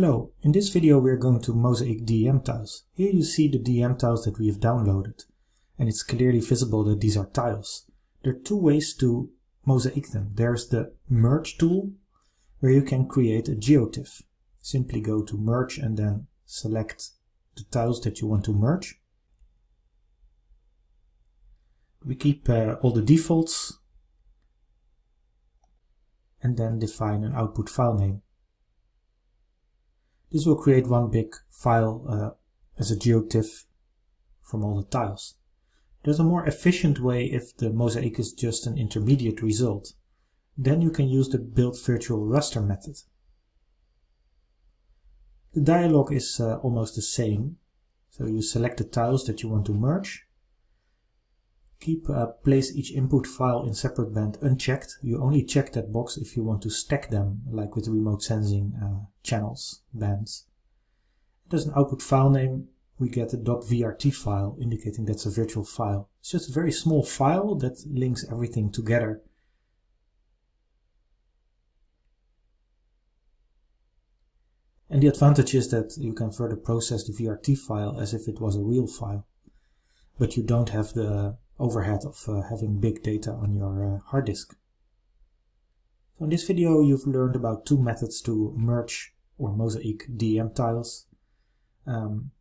Hello, in this video we are going to Mosaic DEM tiles. Here you see the DEM tiles that we have downloaded and it's clearly visible that these are tiles. There are two ways to mosaic them. There's the merge tool where you can create a geotiff. Simply go to merge and then select the tiles that you want to merge. We keep uh, all the defaults and then define an output file name. This will create one big file uh, as a geotiff from all the tiles. There's a more efficient way if the mosaic is just an intermediate result. Then you can use the build virtual raster method. The dialog is uh, almost the same. So you select the tiles that you want to merge. Keep uh, place each input file in separate band unchecked. You only check that box if you want to stack them, like with remote sensing uh, channels, bands. There's an output file name. We get a .vrt file indicating that's a virtual file. It's just a very small file that links everything together And the advantage is that you can further process the VRT file as if it was a real file. But you don't have the overhead of uh, having big data on your uh, hard disk. So in this video you've learned about two methods to merge or mosaic DEM tiles. Um,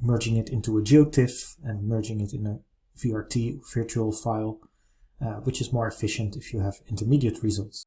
merging it into a geotiff and merging it in a VRT virtual file, uh, which is more efficient if you have intermediate results.